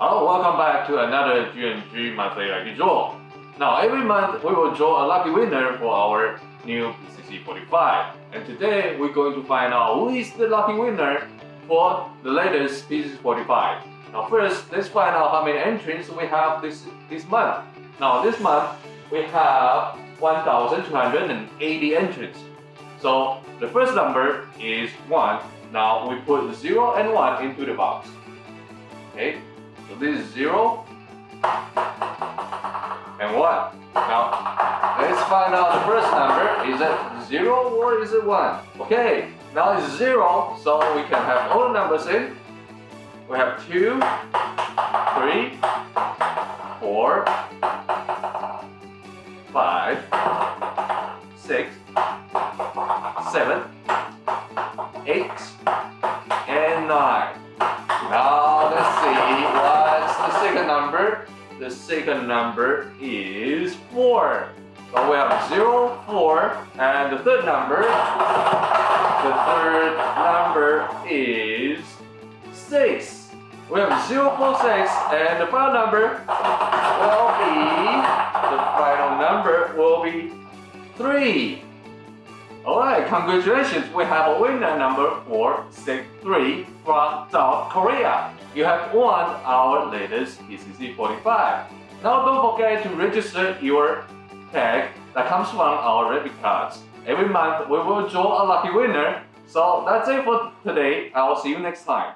Hello, welcome back to another G&G monthly lucky draw. Now, every month we will draw a lucky winner for our new PCC 45. And today we're going to find out who is the lucky winner for the latest PCC 45. Now first, let's find out how many entries we have this, this month. Now this month, we have 1,280 entries. So the first number is 1. Now we put 0 and 1 into the box. Okay, so this is 0 and 1. Now, let's find out the first number. Is it 0 or is it 1? Okay, now it's 0, so we can have all the numbers in. We have 2, 3, 4, 5, 6, 7, 8, and 9. Number. The second number is 4. So we have 0, 4, and the third number, the third number is 6. We have 0, 4, 6, and the final number will be, the final number will be 3. Alright, congratulations, we have a winner number 463 from South Korea. You have won our latest PCC 45. Now don't forget to register your tag that comes from our rabbit cards. Every month we will draw a lucky winner. So that's it for today. I will see you next time.